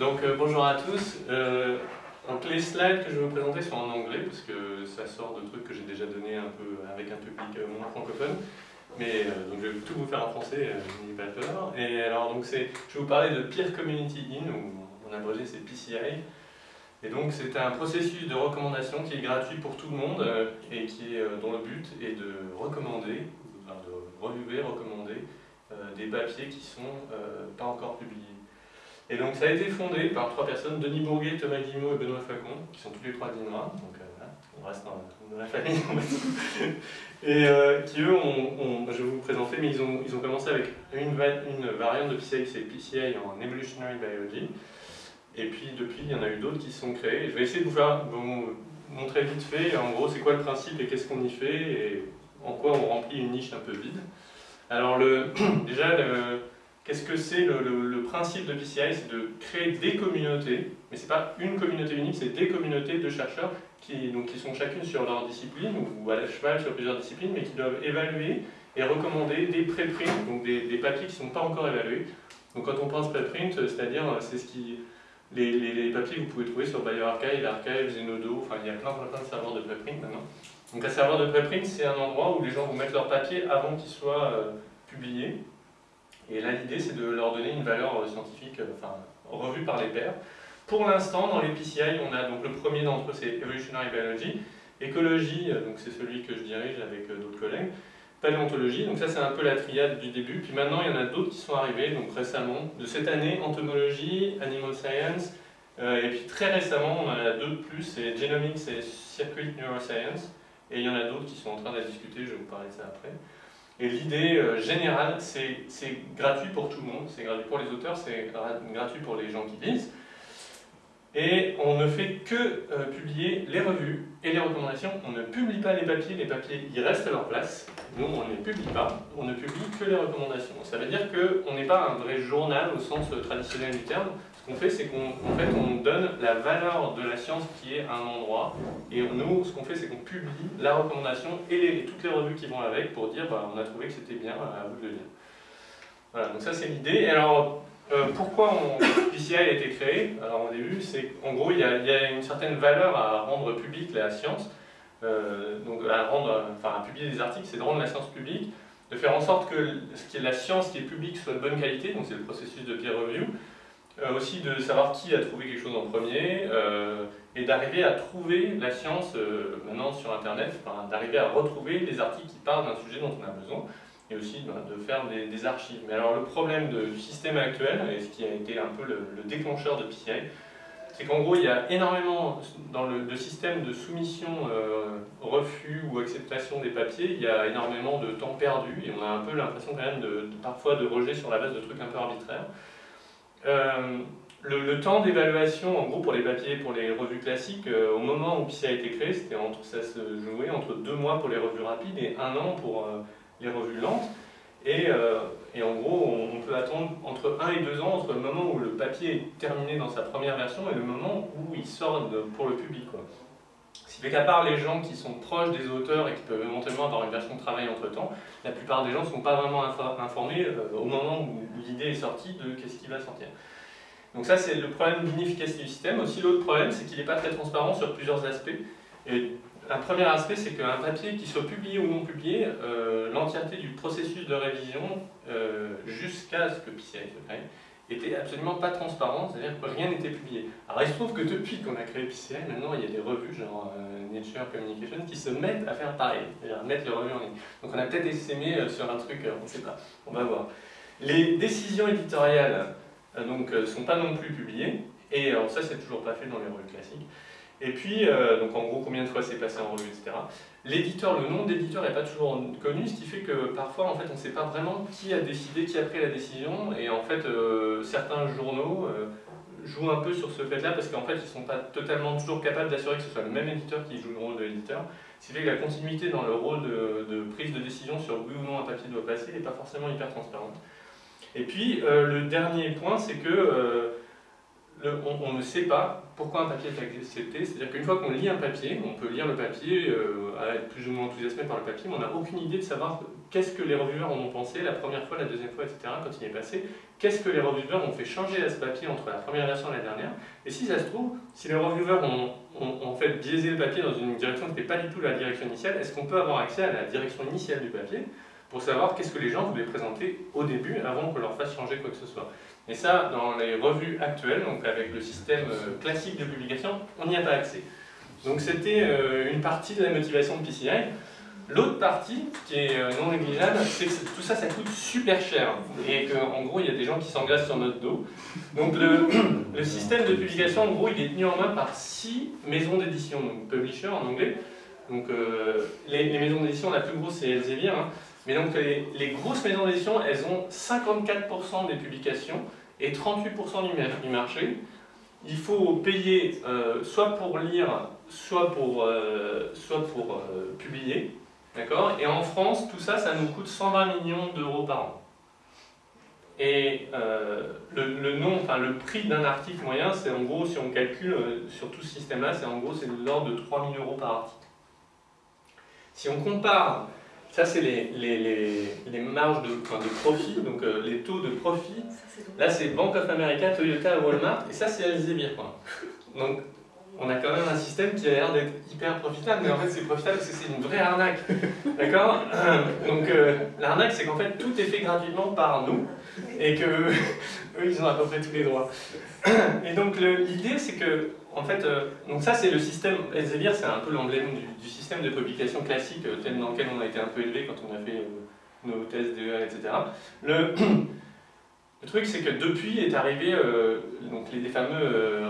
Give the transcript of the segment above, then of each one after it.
Donc euh, bonjour à tous. Euh, donc les slides que je vais vous présenter sont en anglais parce que ça sort de trucs que j'ai déjà donné un peu avec un public euh, moins francophone. Mais euh, donc je vais tout vous faire en français, euh, n'ayez pas peur. Et alors donc c'est, je vais vous parler de Peer Community In, ou en abrégé c'est PCI. Et donc c'est un processus de recommandation qui est gratuit pour tout le monde euh, et qui est, euh, dont le but est de recommander, enfin, de reviewer, recommander euh, des papiers qui sont euh, pas encore publiés. Et donc ça a été fondé par trois personnes, Denis Bourguet, Thomas Guillemot et Benoît Flacon, qui sont tous les trois d'INRA, donc euh, voilà, on reste dans, la famille. Et euh, qui eux, ont, ont- je vais vous présenter, mais ils ont, ils ont commencé avec une, va- une variante de PCI, c'est PCI en Evolutionary Biology. Et puis depuis, il y en a eu d'autres qui se sont créés. Je vais essayer de vous faire montrer vite fait, en gros, c'est quoi le principe et qu'est-ce qu'on y fait et en quoi on remplit une niche un peu vide. Alors le, déjà, le- qu'est-ce que c'est le, principe de PCI C'est de créer des communautés, mais c'est pas une communauté unique, c'est des communautés de chercheurs qui, donc, qui sont chacune sur leur discipline ou à la cheval sur plusieurs disciplines, mais qui doivent évaluer et recommander des préprints, donc des, papiers qui ne sont pas encore évalués. Donc quand on pense préprint, c'est-à-dire c'est ce qui les, papiers que vous pouvez trouver sur BioArchive, Archive, Zenodo, enfin il y a plein, plein, plein de serveurs de préprint maintenant. Donc un serveur de préprint, c'est un endroit où les gens vont mettre leurs papiers avant qu'ils soient euh, publiés. Et là, l'idée, c'est de leur donner une valeur euh, scientifique, euh, enfin, revue par les pairs. Pour l'instant, dans les PCI, on a donc le premier d'entre eux, c'est Evolutionary Biology. Écologie, euh, donc c'est celui que je dirige avec d'autres collègues. Paléontologie, donc ça c'est un peu la triade du début. Puis maintenant, il y en a d'autres qui sont arrivés, donc récemment, de cette année, entomologie, animal science. et puis très récemment, on en a deux de plus, c'est genomics et circuit neuroscience. Et il y en a d'autres qui sont en train de discuter, je vais vous parler de ça après. Et l'idée euh, générale, c'est gratuit pour tout le monde, c'est gratuit pour les auteurs, c'est gra- gratuit pour les gens qui lisent. Et on ne fait que euh, publier les revues et les recommandations. On ne publie pas les papiers, les papiers ils restent à leur place. Nous, on ne les publie pas, on ne publie que les recommandations. Ça veut dire qu'on n'est pas un vrai journal au sens euh, traditionnel du terme. Qu'on fait, c'est qu'en en fait, on donne la valeur de la science qui est à un endroit. Et nous, ce qu'on fait, c'est qu'on publie la recommandation et, toutes les revues qui vont avec pour dire bah, on a trouvé que c'était bien, à vous de le lire. Voilà, donc ça c'est l'idée. Alors, euh, pourquoi on, PCI a été créé? Alors au début, c'est qu'en gros, il y, a, il y a une certaine valeur à rendre publique la science. Euh, donc à rendre, enfin à publier des articles, c'est de rendre la science publique, de faire en sorte que ce qui est la science qui est publique soit de bonne qualité, donc c'est le processus de peer review. Euh, aussi de savoir qui a trouvé quelque chose en premier, euh, et d'arriver à trouver la science euh, maintenant sur Internet, d'arriver à retrouver les articles qui parlent d'un sujet dont on a besoin, et aussi ben, de faire des, archives. Mais alors le problème de- du système actuel, et ce qui a été un peu le, le déclencheur de PCI, c'est qu'en gros il y a énormément, dans le, système de soumission, refus ou acceptation des papiers, il y a énormément de temps perdu, et on a un peu l'impression quand même de, de- parfois de rejet sur la base de trucs un peu arbitraires. Euh, le, temps d'évaluation, en gros, pour les papiers, pour les revues classiques, euh, au moment où PCI a été créé, c'était entre, ça se jouait entre deux mois pour les revues rapides et un an pour euh, les revues lentes. Et, en gros, on, peut attendre entre un et deux ans entre le moment où le papier est terminé dans sa première version et le moment où il sort pour le public. Ce qui fait qu'à part les gens qui sont proches des auteurs et qui peuvent éventuellement avoir une version de travail entre temps, la plupart des gens ne sont pas vraiment info- informés euh, au moment où l'idée est sortie de qu'est-ce qui va sortir. Donc ça, c'est le problème d'inefficacité du système. Aussi, l'autre problème, c'est qu'il n'est pas très transparent sur plusieurs aspects. Et un premier aspect, c'est qu'un papier qui soit publié ou non publié, euh, l'entièreté du processus de révision, euh, jusqu'à ce que PCI se crée, était absolument pas transparent, c'est-à-dire que rien n'était publié. Alors il se trouve que depuis qu'on a créé PCI, maintenant il y a des revues genre euh, Nature Communication qui se mettent à faire pareil, c'est-à-dire mettre les revues en ligne. Donc on a peut-être essaimé euh, sur un truc, euh, on ne sait pas, on va voir. Les décisions éditoriales euh, sont pas non plus publiées, et ça c'est toujours pas fait dans les revues classiques. Et puis, euh, donc en gros, combien de fois c'est passé en revue, etc. L'éditeur, le nom de l'éditeur n'est pas toujours connu, ce qui fait que parfois, en fait, on ne sait pas vraiment qui a décidé, qui a pris la décision, et en fait, euh, certains journaux euh, jouent un peu sur ce fait-là, parce qu'en fait, ils ne sont pas totalement toujours capables d'assurer que ce soit le même éditeur qui joue le rôle de l'éditeur. Ce qui fait que la continuité dans le rôle de, prise de décision sur oui ou non un papier doit passer n'est pas forcément hyper transparente. Et puis, le dernier point, c'est que on, ne sait pas pourquoi un papier est accepté. C'est-à-dire qu'une fois qu'on lit un papier, on peut lire le papier, euh, être plus ou moins enthousiasmé par le papier, mais on n'a aucune idée de savoir qu'est-ce que les reviewers en ont pensé la première fois, la deuxième fois, etc., quand il est passé. Qu'est-ce que les reviewers ont fait changer à ce papier entre la première version et la dernière. Et si ça se trouve, si les reviewers ont, en fait biaisé le papier dans une direction qui n'était pas du tout la direction initiale, est-ce qu'on peut avoir accès à la direction initiale du papier? Pour savoir qu'est-ce que les gens voulaient présenter au début avant qu'on leur fasse changer quoi que ce soit. Et ça, dans les revues actuelles, donc avec le système euh, classique de publication, on n'y a pas accès. Donc c'était euh, une partie de la motivation de PCI. L'autre partie, qui est euh, non négligeable, c'est que tout ça, ça coûte super cher. Et qu'en gros, il y a des gens qui s'engagent sur notre dos. Donc le, système de publication, en gros, il est tenu en main par six maisons d'édition, donc publisher en anglais. Donc les, maisons d'édition, la plus grosse, c'est Elsevier. Hein. Mais donc les, grosses maisons d'édition, elles ont 54% des publications et 38% du marché. Il faut payer euh, soit pour lire, soit pour, euh, soit pour euh, publier. D'accord? Et en France, tout ça, ça nous coûte 120 millions d'euros par an. Et le, nom, enfin, le prix d'un article moyen, c'est en gros, si on calcule sur tout ce système-là, c'est en gros c'est de l'ordre de 3000 euros par article. Si on compare ça, c'est les, les, les, marges de, de profit, donc euh, les taux de profit. Là, c'est Bank of America, Toyota, Walmart, et ça, c'est Elsevier. Donc, on a quand même un système qui a l'air d'être hyper profitable, mais en fait, c'est profitable parce que c'est une vraie arnaque. D'accord? Donc, euh, l'arnaque, c'est qu'en fait, tout est fait gratuitement par nous, et que eux, ils ont à peu près tous les droits. Et donc, l'idée, c'est que en fait, euh, donc ça c'est le système, Elsevier c'est un peu l'emblème du, système de publication classique euh, tel dans lequel on a été un peu élevé quand on a fait euh, nos thèses DEA, etc. Le, le truc c'est que depuis est arrivé donc les, fameux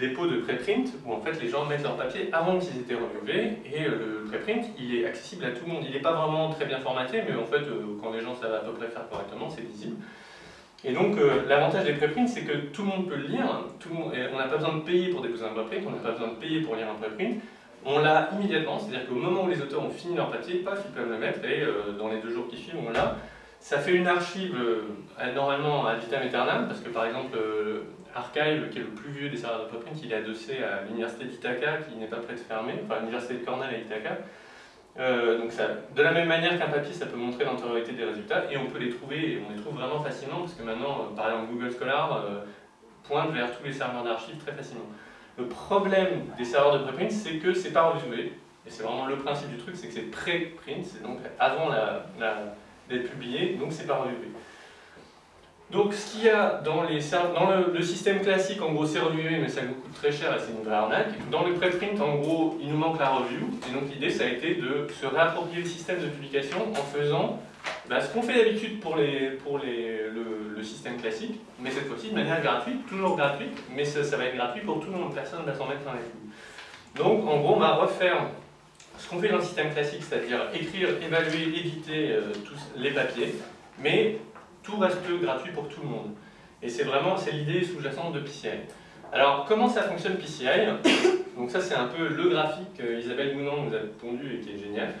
dépôts de préprint où en fait les gens mettent leur papier avant qu'ils étaient reviewés et le préprint il est accessible à tout le monde. Il n'est pas vraiment très bien formaté mais en fait quand les gens savent à peu près faire correctement c'est visible. Et donc, euh, l'avantage des préprints, c'est que tout le monde peut le lire, tout le monde, on n'a pas besoin de payer pour déposer un préprint, on n'a pas besoin de payer pour lire un préprint, on l'a immédiatement, c'est-à-dire qu'au moment où les auteurs ont fini leur papier, paf, ils peuvent le mettre, et euh, dans les deux jours qui suivent, on l'a. Ça fait une archive, euh, normalement, à vitam aeternam, parce que par exemple, Archive, qui est le plus vieux des serveurs de préprint, il est adossé à l'université d'Ithaca, qui n'est pas près de fermer, enfin l'université de Cornell à Ithaca, euh, donc ça, de la même manière qu'un papier, ça peut montrer l'antériorité des résultats, et on peut les trouver, et on les trouve vraiment facilement, parce que maintenant, euh, par exemple, Google Scholar euh, pointe vers tous les serveurs d'archives très facilement. Le problème des serveurs de préprint, c'est que c'est pas reviewé, et c'est vraiment le principe du truc, c'est que c'est pré-print, c'est donc avant d'être publié, donc c'est pas reviewé. Donc ce qu'il y a dans, les, dans le, système classique, en gros c'est reviewé mais ça nous coûte très cher et c'est une vraie arnaque. Dans le preprint, en gros, il nous manque la review. Et donc l'idée ça a été de se réapproprier le système de publication en faisant bah, ce qu'on fait d'habitude pour, les, pour les, le, système classique, mais cette fois-ci de manière gratuite, toujours gratuite, mais ça, va être gratuit pour tout le monde, personne ne va s'en mettre dans les coups. Donc en gros on va refaire ce qu'on fait dans le système classique, c'est-à-dire écrire, évaluer, éditer euh, tous les papiers, mais tout reste gratuit pour tout le monde. Et c'est vraiment l'idée sous-jacente de PCI. Alors, comment ça fonctionne PCI Donc ça, c'est un peu le graphique qu'Isabelle Mounan nous a pondu et qui est génial,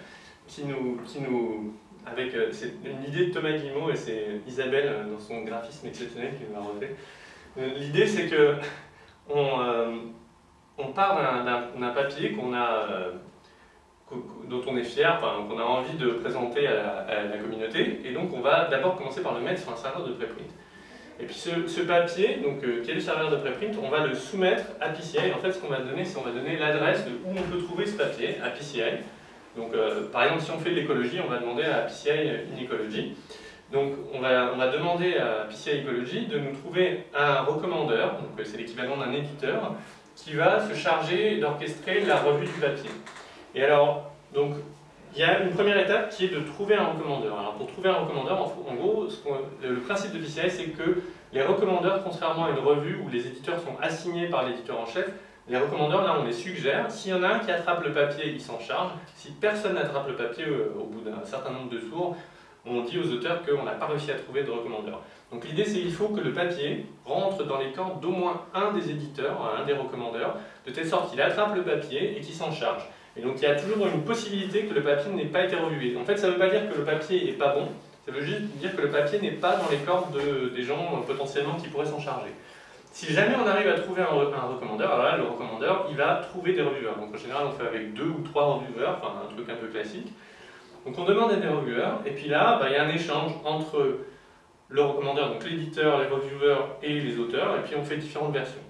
qui nous, qui nous avec euh, c'est une idée de Thomas Guillemot et c'est Isabelle euh, dans son graphisme exceptionnel qui nous l'a refait. L'idée, c'est que on, on part d'un papier qu'on a dont on est fier, qu'on a envie de présenter à la, communauté. Et donc on va d'abord commencer par le mettre sur un serveur de préprint. Et puis ce, papier, donc, euh, qui est le serveur de préprint, on va le soumettre à PCI. En fait, ce qu'on va donner, c'est qu'on va donner l'adresse de où on peut trouver ce papier à PCI. Donc, euh, par exemple, si on fait de l'écologie, on va demander à PCI une écologie. Donc, on va, on va demander à PCI Ecology de nous trouver un recommandeur, donc euh, c'est l'équivalent d'un éditeur, qui va se charger d'orchestrer la revue du papier. Et alors, donc, il y a une première étape qui est de trouver un recommandeur. Alors pour trouver un recommandeur, en, gros, le principe de PCI, c'est que les recommandeurs, contrairement à une revue où les éditeurs sont assignés par l'éditeur en chef, les recommandeurs, là, on les suggère. S'il y en a un qui attrape le papier, il s'en charge. Si personne n'attrape le papier euh, au bout d'un certain nombre de tours, on dit aux auteurs qu'on n'a pas réussi à trouver de recommandeur. Donc l'idée, c'est qu'il faut que le papier rentre dans les camps d'au moins un des éditeurs, un des recommandeurs, de telle sorte qu'il attrape le papier et qu'il s'en charge. Et donc il y a toujours une possibilité que le papier n'ait pas été revué. En fait, ça ne veut pas dire que le papier n'est pas bon, ça veut juste dire que le papier n'est pas dans les cordes de, des gens potentiellement qui pourraient s'en charger. Si jamais on arrive à trouver un, un, recommandeur, alors là, le recommandeur, il va trouver des reviewers. Donc en général, on fait avec deux ou trois reviewers, enfin un truc un peu classique. Donc on demande à des reviewers, et puis là, bah, il y a un échange entre le recommandeur, donc l'éditeur, les reviewers et les auteurs, et puis on fait différentes versions.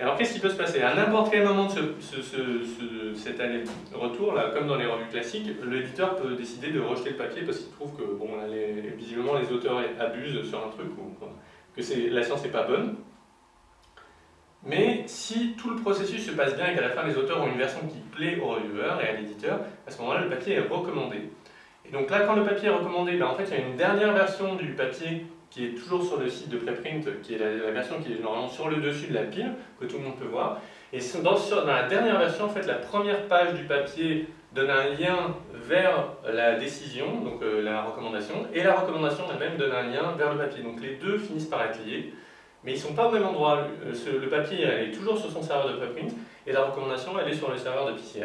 Alors qu'est-ce qui peut se passer À n'importe quel moment de ce, ce, cet aller-retour, comme dans les revues classiques, l'éditeur peut décider de rejeter le papier parce qu'il trouve que bon, visiblement les auteurs abusent sur un truc ou que la science n'est pas bonne. Mais si tout le processus se passe bien et qu'à la fin les auteurs ont une version qui plaît au reviewer et à l'éditeur, à ce moment-là le papier est recommandé. Et donc là quand le papier est recommandé, ben, en fait il y a une dernière version du papier qui est toujours sur le site de préprint, qui est la, version qui est normalement sur le dessus de la pile, que tout le monde peut voir. Et dans, la dernière version, en fait, la première page du papier donne un lien vers la décision, donc euh, la recommandation, et la recommandation elle-même donne un lien vers le papier. Donc les deux finissent par être liés, mais ils ne sont pas au même endroit. Le, papier est toujours sur son serveur de préprint, et la recommandation elle est sur le serveur de PCI.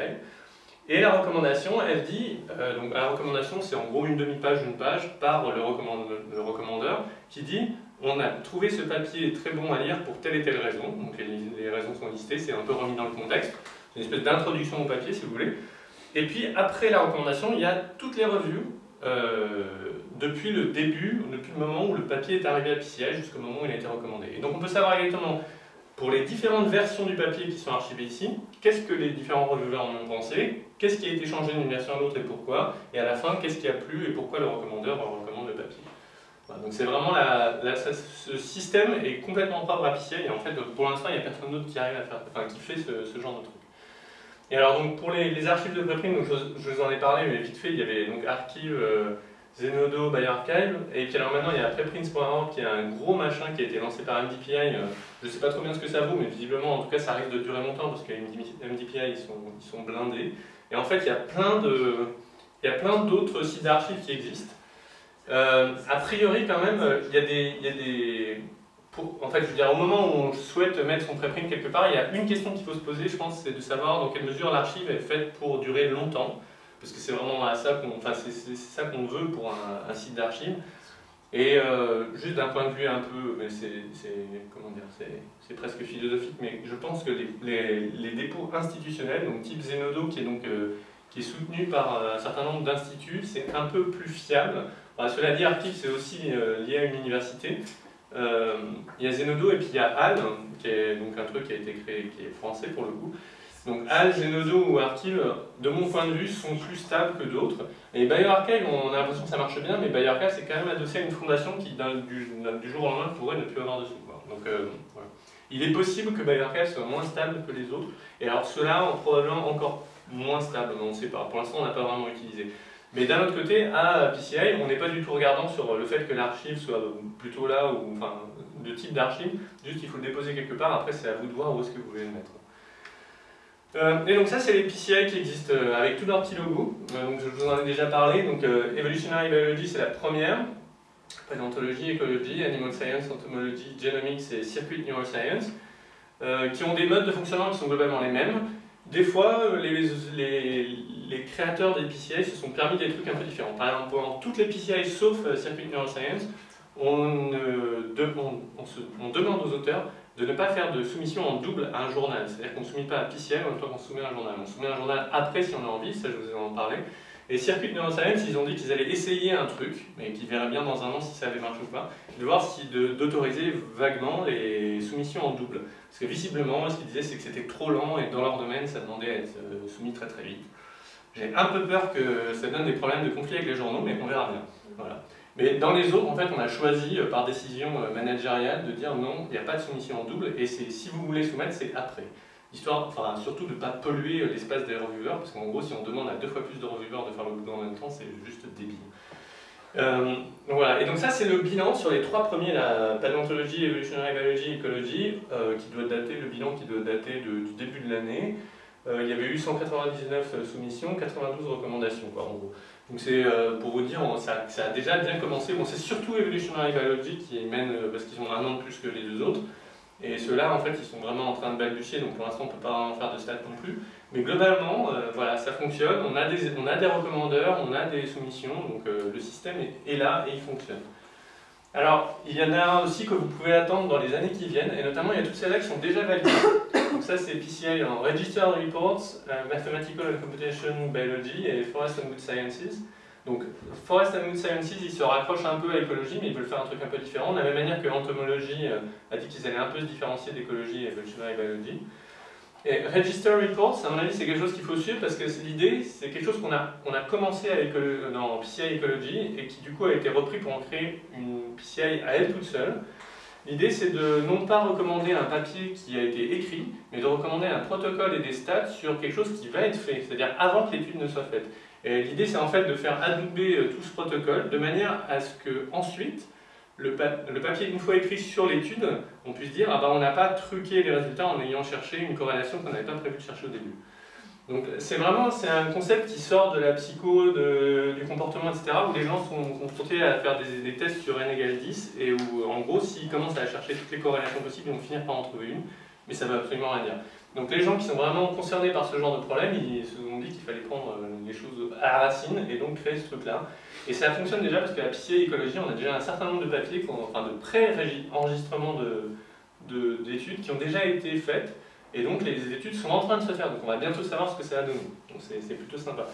Et la recommandation, elle dit, euh, donc la recommandation c'est en gros une demi-page, une page par le, recommandeur qui dit on a trouvé ce papier très bon à lire pour telle et telle raison, donc les, raisons sont listées, c'est un peu remis dans le contexte, c'est une espèce d'introduction au papier si vous voulez. Et puis après la recommandation, il y a toutes les revues euh, depuis le début, depuis le moment où le papier est arrivé à PCI jusqu'au moment où il a été recommandé. Et donc on peut savoir exactement pour les différentes versions du papier qui sont archivées ici, qu'est-ce que les différents reviewers en ont pensé, qu'est-ce qui a été changé d'une version à l'autre et pourquoi, et à la fin, qu'est-ce qui a plu et pourquoi le recommandeur recommande le papier. donc c'est vraiment ce système est complètement propre à PCI et en fait pour l'instant il n'y a personne d'autre qui arrive à faire, enfin qui fait ce, genre de truc. Et alors donc pour les, archives de préprint, je, je, vous en ai parlé mais vite fait, il y avait donc euh, Zenodo by Archive, et puis alors maintenant il y a preprints.org qui est un gros machin qui a été lancé par MDPI, euh, je ne sais pas trop bien ce que ça vaut, mais visiblement en tout cas ça risque de durer longtemps parce que MDPI ils sont, ils sont blindés, et en fait il y a plein d'autres sites d'archives qui existent. Euh, a priori quand même, il y a des, il y a des en fait, je veux dire, au moment où on souhaite mettre son preprint quelque part, il y a une question qu'il faut se poser, je pense, c'est de savoir dans quelle mesure l'archive est faite pour durer longtemps parce que c'est vraiment ça qu'on enfin, ça qu'on veut pour un, site d'archives. Et euh, juste d'un point de vue un peu, mais c'est comment dire, c'est presque philosophique, mais je pense que les, les, dépôts institutionnels, donc type Zenodo, qui est donc euh, qui est soutenu par euh, un certain nombre d'instituts, c'est un peu plus fiable. cela dit, Archive, c'est aussi lié à une université. il y a Zenodo et puis il y a HAL, qui est donc un truc qui a été créé, qui est français pour le coup, donc HAL, Zenodo ou Archive, de mon point de vue, sont plus stables que d'autres. Et BioArchive, on a l'impression que ça marche bien, mais BioArchive, c'est quand même adossé à une fondation qui, du, jour au lendemain, pourrait ne plus avoir dessus. Donc, euh, voilà. Il est possible que BioArchive soit moins stable que les autres, et alors ceux-là, probablement encore moins stable, on ne sait pas. Pour l'instant, on n'a pas vraiment utilisé. Mais d'un autre côté, à PCI, on n'est pas du tout regardant sur le fait que l'archive soit plutôt là, ou enfin, de type d'archive, juste il faut le déposer quelque part, après c'est à vous de voir où est-ce que vous voulez le mettre. Euh, et donc ça, c'est les PCI qui existent euh, avec tous leurs petits logos. Euh, donc je vous en ai déjà parlé. Donc Evolutionary Biology, c'est la première. Paléontologie, écologie, Animal Science, Entomology, Genomics et Circuit Neuroscience, qui ont des modes de fonctionnement qui sont globalement les mêmes. Des fois, les, les, les, créateurs des PCI se sont permis des trucs un peu différents. Par exemple, pour toutes les PCI sauf Circuit Neuroscience, on, demande aux auteurs de ne pas faire de soumission en double à un journal. C'est-à-dire qu'on ne soumet pas à PCI en même temps qu'on soumet un journal. On soumet un journal après si on a envie, ça je vous ai en parlé. Et Circuit Neuroscience, ils ont dit qu'ils allaient essayer un truc, mais qu'ils verraient bien dans un an si ça avait marché ou pas, de voir si d'autoriser vaguement les soumissions en double. Parce que visiblement, ce qu'ils disaient, c'est que c'était trop lent et dans leur domaine, ça demandait à être euh, soumis très très vite. J'ai un peu peur que ça donne des problèmes de conflit avec les journaux, mais on verra bien. Voilà. Mais dans les autres, en fait, on a choisi euh, par décision euh, managériale de dire non, il n'y a pas de soumission en double, et si vous voulez soumettre, c'est après. Histoire, enfin, surtout de ne pas polluer euh, l'espace des reviewers, parce qu'en gros, si on demande à deux fois plus de reviewers de faire le boulot en même temps, c'est juste débile. donc voilà, et donc ça c'est le bilan sur les trois premiers, la paléontologie, evolutionary biology, ecology, qui doit dater, le bilan qui doit dater du début de l'année. il y avait eu 199 soumissions, 92 recommandations, quoi, en gros. Donc c'est euh, pour vous dire, ça, a déjà bien commencé. Bon, c'est surtout Evolutionary Biology qui mène, euh, parce qu'ils ont un an de plus que les deux autres. Et ceux-là, en fait, ils sont vraiment en train de balbutier, donc pour l'instant, on ne peut pas en faire de stats non plus. Mais globalement, euh, voilà, ça fonctionne. On a, des, on a des recommandeurs, on a des soumissions, donc le système est, là et il fonctionne. Alors, il y en a aussi que vous pouvez attendre dans les années qui viennent, et notamment il y a toutes celles-là qui sont déjà validées. Donc ça c'est PCI en Registered Reports, euh, Mathematical and Computation Biology et Forest and Wood Sciences. Donc Forest and Wood Sciences, ils se raccrochent un peu à l'écologie, mais ils veulent faire un truc un peu différent, de la même manière que l'entomologie euh, a dit qu'ils allaient un peu se différencier d'écologie et evolutionary biology. Et Register Reports, à mon avis, c'est quelque chose qu'il faut suivre parce que l'idée, c'est quelque chose qu'on a, a commencé avec, dans PCI Ecology et qui du coup a été repris pour en créer une PCI à elle toute seule. L'idée, c'est de non pas recommander un papier qui a été écrit, mais de recommander un protocole et des stats sur quelque chose qui va être fait, c'est-à-dire avant que l'étude ne soit faite. L'idée, c'est en fait de faire adouber euh, tout ce protocole de manière à ce que ensuite le, papier, une fois écrit sur l'étude, on puisse dire ah ben, on n'a pas truqué les résultats en ayant cherché une corrélation qu'on n'avait pas prévu de chercher au début. Donc c'est vraiment un concept qui sort de la psycho, du comportement, etc., où les gens sont confrontés à faire des, tests sur n égale 10, et où en gros, s'ils commencent à chercher toutes les corrélations possibles, ils vont finir par en trouver une, mais ça ne veut absolument rien dire. Donc les gens qui sont vraiment concernés par ce genre de problème, ils se sont dit qu'il fallait prendre euh, les choses à la racine et donc créer ce truc-là. Et ça fonctionne déjà parce qu'à PCA Écologie, on a déjà un certain nombre de papiers, enfin de pré-enregistrements d'études qui ont déjà été faites. Et donc les études sont en train de se faire, donc on va bientôt savoir ce que ça va donner. Donc c'est plutôt sympa.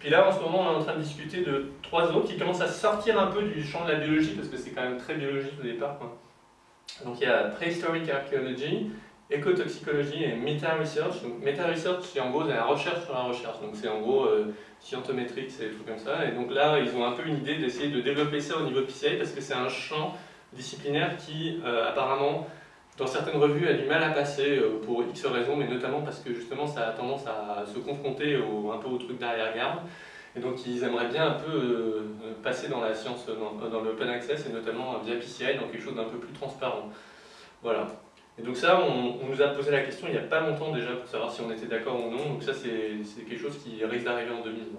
Puis là, en ce moment, on est en train de discuter de trois autres qui commencent à sortir un peu du champ de la biologie, parce que c'est quand même très biologique au départ. Donc il y a Prehistoric Archaeology, écotoxicologie et meta-research. Donc meta-research, c'est en gros la recherche sur la recherche. Donc c'est en gros euh, scientométrique, c'est des trucs comme ça. Et donc là, ils ont un peu une idée d'essayer de développer ça au niveau PCI parce que c'est un champ disciplinaire qui euh, apparemment, dans certaines revues, a du mal à passer euh, pour X raisons, mais notamment parce que justement ça a tendance à se confronter un peu au truc derrière-garde. Et donc ils aimeraient bien un peu passer dans la science, dans, dans l'open access et notamment via PCI dans quelque chose d'un peu plus transparent. Voilà. Et donc ça, on, nous a posé la question il n'y a pas longtemps déjà pour savoir si on était d'accord ou non. Donc ça, c'est quelque chose qui risque d'arriver en 2020.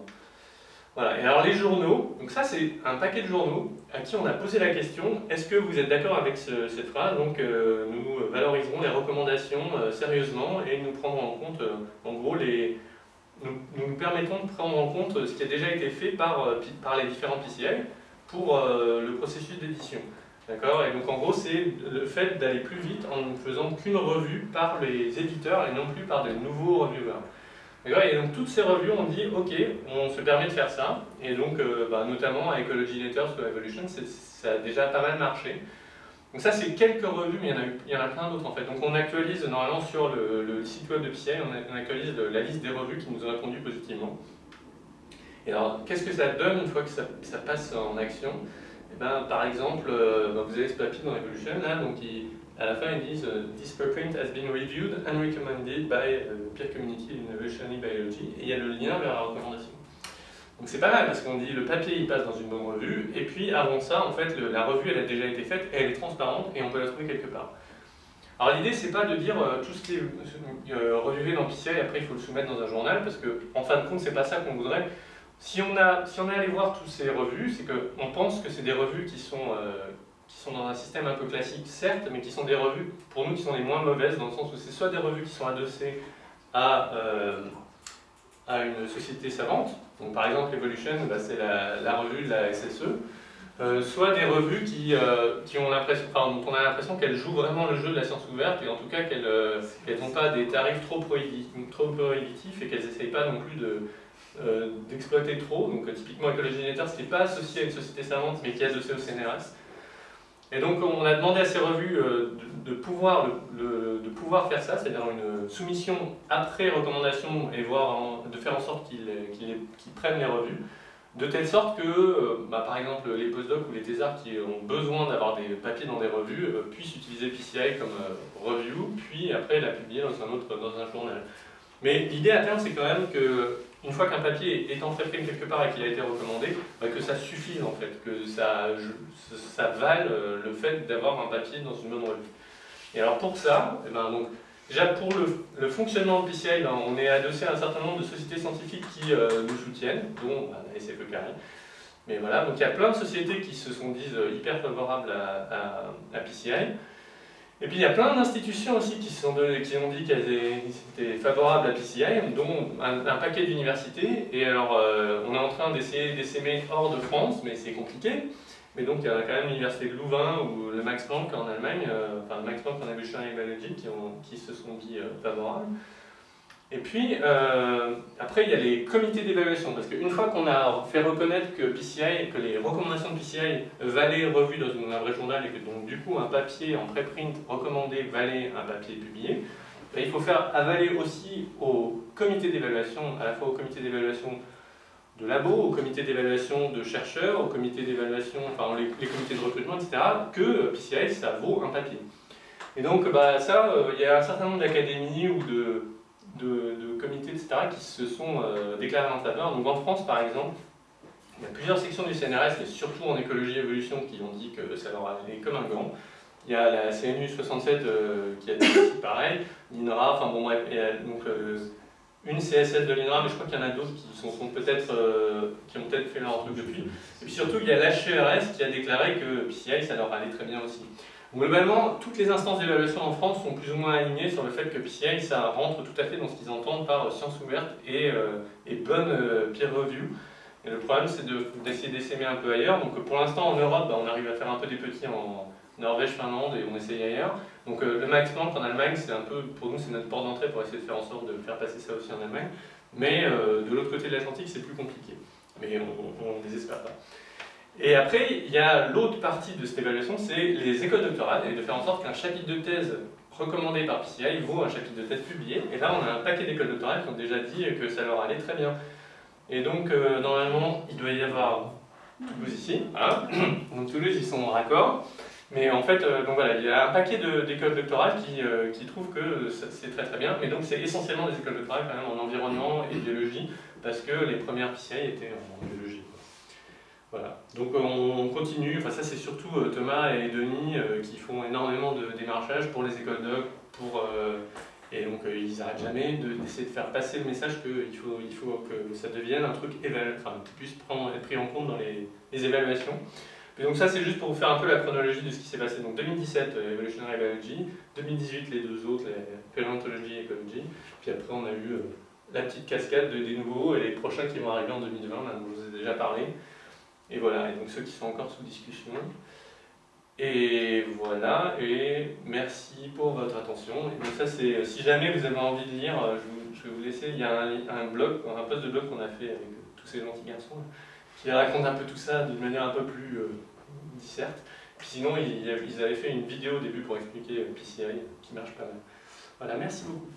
Voilà. Et alors les journaux, donc ça c'est un paquet de journaux à qui on a posé la question est-ce que vous êtes d'accord avec cette phrase? Donc euh, nous valoriserons les recommandations euh, sérieusement et nous prendrons en compte, euh, en gros, les, nous, nous, permettons de prendre en compte ce qui a déjà été fait par, par les différents PCI pour le processus d'édition. D'accord? Et donc en gros, c'est le fait d'aller plus vite en ne faisant qu'une revue par les éditeurs et non plus par de nouveaux reviewers. Et donc toutes ces revues, on dit, ok, on se permet de faire ça, et donc euh, bah, notamment à Ecology Letters ou Evolution, ça a déjà pas mal marché. Donc ça, c'est quelques revues, mais il y en a, il y en a plein d'autres en fait. Donc on actualise normalement sur le, site web de PCI, on, actualise la liste des revues qui nous ont répondu positivement. Et alors, qu'est-ce que ça donne une fois que ça, passe en action? Ben, par exemple, euh, ben, vous avez ce papier dans Evolution, là, donc à la fin ils disent euh, This preprint has been reviewed and recommended by uh, peer community in evolutionary biology, et il y a le lien vers la recommandation. Donc c'est pas mal parce qu'on dit le papier il passe dans une bonne revue, et puis avant ça, en fait, la revue elle a déjà été faite, et elle est transparente, et on peut la trouver quelque part. Alors l'idée c'est pas de dire euh, tout ce qui est revué dans PCI, après il faut le soumettre dans un journal, parce que en fin de compte c'est pas ça qu'on voudrait. Si on, a, si on est allé voir toutes ces revues, c'est qu'on pense que c'est des revues qui sont, euh, qui sont dans un système un peu classique, certes, mais qui sont des revues, pour nous, qui sont les moins mauvaises, dans le sens où c'est soit des revues qui sont adossées à, euh, à une société savante, donc par exemple Evolution, bah, c'est la, revue de la SSE, euh, soit des revues qui, qui ont enfin, dont on a l'impression qu'elles jouent vraiment le jeu de la science ouverte, et en tout cas qu'elles n'ont pas des tarifs trop prohibitifs et qu'elles n'essayent pas non plus de euh, d'exploiter trop. Donc, euh, typiquement, Ecology Nature, ce n'est pas associé à une société savante, mais qui est associé au CNRS. Et donc, on a demandé à ces revues euh, de, pouvoir, de pouvoir faire ça, c'est-à-dire une soumission après recommandation et voir de faire en sorte qu'ils prennent les revues, de telle sorte que, bah, par exemple, les postdocs ou les thésards qui ont besoin d'avoir des papiers dans des revues puissent utiliser PCI comme review, puis après la publier dans un autre dans un journal. Mais l'idée à terme, c'est quand même que une fois qu'un papier est entré quelque part et qu'il a été recommandé, bah, que ça suffise en fait, que ça, ça vale euh, le fait d'avoir un papier dans une bonne revue. Et alors pour ça, eh ben, donc, déjà pour le, fonctionnement de PCI, ben, on est adossé à un certain nombre de sociétés scientifiques qui euh, nous soutiennent, dont la SFE Carré. Mais voilà, donc il y a plein de sociétés qui se sont disent euh, hyper favorables à PCI. Et puis il y a plein d'institutions aussi qui, sont qui ont dit qu'elles étaient favorables à PCI, dont un, paquet d'universités. Et alors, euh, on est en train d'essayer d'essaimer hors de France, mais c'est compliqué. Mais donc il y a quand même l'université de Louvain ou le Max Planck en Allemagne, enfin le Max Planck en Evolutionary Biology qui, qui se sont dit favorables. Et puis, euh, après, il y a les comités d'évaluation, parce qu'une fois qu'on a fait reconnaître que PCI, que les recommandations de PCI valaient revues dans un vrai journal, et que donc du coup un papier en préprint recommandé valait un papier publié, ben, il faut faire avaler aussi au comité d'évaluation, à la fois au comité d'évaluation de labo, au comité d'évaluation de chercheurs, au comité d'évaluation, enfin les, comités de recrutement, etc., que PCI, ça vaut un papier. Et donc, bah, ça, euh, il y a un certain nombre d'académies ou de de, comités, etc., qui se sont euh, déclarés en faveur. Donc en France, par exemple, il y a plusieurs sections du CNRS, et surtout en écologie et évolution, qui ont dit que ça leur allait comme un gant. Il y a la CNU 67 euh, qui a dit aussi pareil, l'INRA, enfin bon bref, il y a donc euh, une CSS de l'INRA, mais je crois qu'il y en a d'autres qui, sont, peut-être, qui ont peut-être fait leur truc depuis. Et puis surtout, il y a l'HERS qui a déclaré que PCI, ça leur allait très bien aussi. Globalement, toutes les instances d'évaluation en France sont plus ou moins alignées sur le fait que PCI, ça rentre tout à fait dans ce qu'ils entendent par science ouverte et, euh, bonne euh, peer review. Et le problème, c'est d'essayer d'essaimer un peu ailleurs. Donc pour l'instant, en Europe, bah, on arrive à faire un peu des petits en Norvège, Finlande, et on essaye ailleurs. Donc euh, le Max Planck en Allemagne, c'est un peu, pour nous, c'est notre porte d'entrée pour essayer de faire en sorte de faire passer ça aussi en Allemagne. Mais de l'autre côté de l'Atlantique, c'est plus compliqué. Mais on ne désespère pas. Et après, il y a l'autre partie de cette évaluation, c'est les écoles doctorales, et de faire en sorte qu'un chapitre de thèse recommandé par PCI vaut un chapitre de thèse publié. Et là, on a un paquet d'écoles doctorales qui ont déjà dit que ça leur allait très bien. Et donc, euh, normalement, il doit y avoir Toulouse ici. Voilà. Donc Toulouse, ils sont raccord. Mais en fait, euh, donc voilà, il y a un paquet d'écoles doctorales qui, euh, qui, trouvent que c'est très très bien. Mais donc, c'est essentiellement des écoles doctorales quand même en environnement et biologie, parce que les premières PCI étaient en biologie. Voilà. Donc on continue, enfin ça c'est surtout euh, Thomas et Denis euh, qui font énormément de démarchage pour les écoles doc, pour, euh, et donc ils n'arrêtent jamais d'essayer de, faire passer le message qu'il faut, il faut que ça devienne un truc enfin, qui puisse prendre, être pris en compte dans les, évaluations. Et donc ça c'est juste pour vous faire un peu la chronologie de ce qui s'est passé. Donc 2017, Evolutionary Biology, 2018 les deux autres, les Paleontology et Ecology, puis après on a eu la petite cascade de, des nouveaux et les prochains qui vont arriver en 2020, là, dont je vous ai déjà parlé. Et voilà, et donc ceux qui sont encore sous discussion. Et voilà, et merci pour votre attention. Donc ça, c'est si jamais vous avez envie de lire, je, vais vous laisser, il y a un, blog, un post de blog qu'on a fait avec tous ces gentils garçons, qui raconte un peu tout ça d'une manière un peu plus euh, disserte. Puis sinon, ils, ils, avaient fait une vidéo au début pour expliquer PCI, qui marche pas mal. Voilà, merci beaucoup.